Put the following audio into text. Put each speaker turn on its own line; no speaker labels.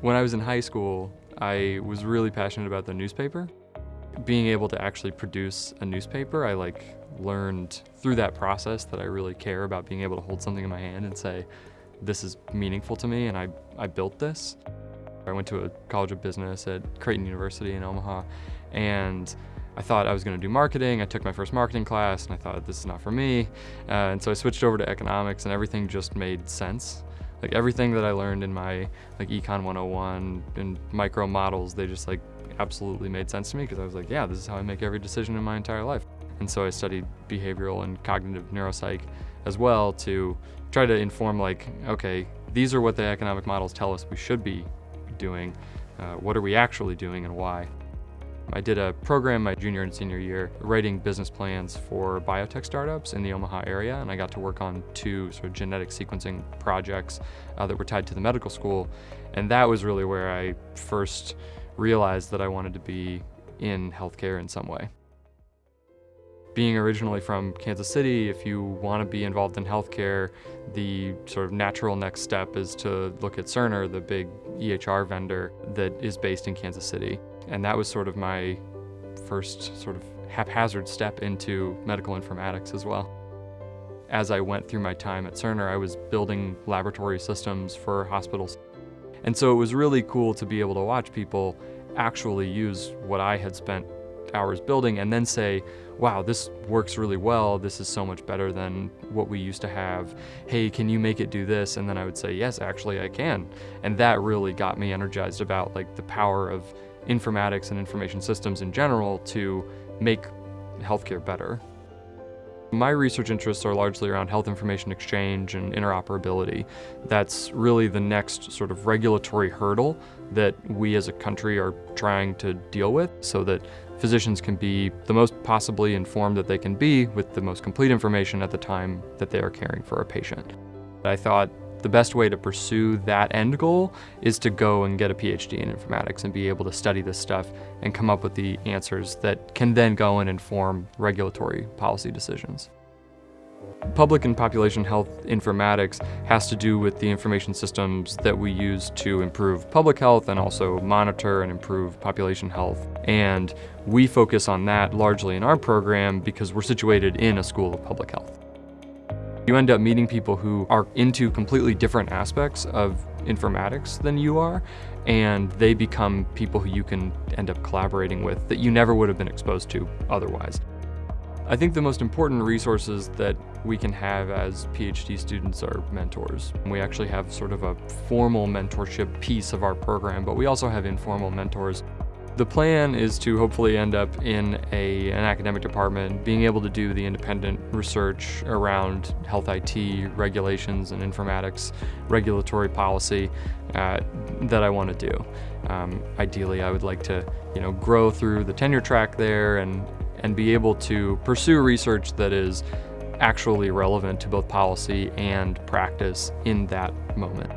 When I was in high school, I was really passionate about the newspaper. Being able to actually produce a newspaper, I like learned through that process that I really care about being able to hold something in my hand and say, this is meaningful to me and I, I built this. I went to a college of business at Creighton University in Omaha and I thought I was going to do marketing. I took my first marketing class and I thought this is not for me. Uh, and so I switched over to economics and everything just made sense. Like everything that I learned in my like Econ 101 and micro models, they just like absolutely made sense to me because I was like, yeah, this is how I make every decision in my entire life. And so I studied behavioral and cognitive neuropsych as well to try to inform like, okay, these are what the economic models tell us we should be doing. Uh, what are we actually doing and why? I did a program my junior and senior year writing business plans for biotech startups in the Omaha area and I got to work on two sort of genetic sequencing projects uh, that were tied to the medical school and that was really where I first realized that I wanted to be in healthcare in some way. Being originally from Kansas City, if you want to be involved in healthcare, the sort of natural next step is to look at Cerner, the big EHR vendor that is based in Kansas City. And that was sort of my first sort of haphazard step into medical informatics as well. As I went through my time at Cerner, I was building laboratory systems for hospitals. And so it was really cool to be able to watch people actually use what I had spent hours building and then say, wow, this works really well. This is so much better than what we used to have. Hey, can you make it do this? And then I would say, yes, actually I can. And that really got me energized about like the power of informatics and information systems in general to make healthcare better. My research interests are largely around health information exchange and interoperability. That's really the next sort of regulatory hurdle that we as a country are trying to deal with so that physicians can be the most possibly informed that they can be with the most complete information at the time that they are caring for a patient. I thought the best way to pursue that end goal is to go and get a PhD in informatics and be able to study this stuff and come up with the answers that can then go and inform regulatory policy decisions. Public and population health informatics has to do with the information systems that we use to improve public health and also monitor and improve population health. And we focus on that largely in our program because we're situated in a school of public health. You end up meeting people who are into completely different aspects of informatics than you are, and they become people who you can end up collaborating with that you never would have been exposed to otherwise. I think the most important resources that we can have as PhD students are mentors. We actually have sort of a formal mentorship piece of our program, but we also have informal mentors the plan is to hopefully end up in a, an academic department, being able to do the independent research around health IT regulations and informatics regulatory policy uh, that I want to do. Um, ideally, I would like to, you know, grow through the tenure track there and, and be able to pursue research that is actually relevant to both policy and practice in that moment.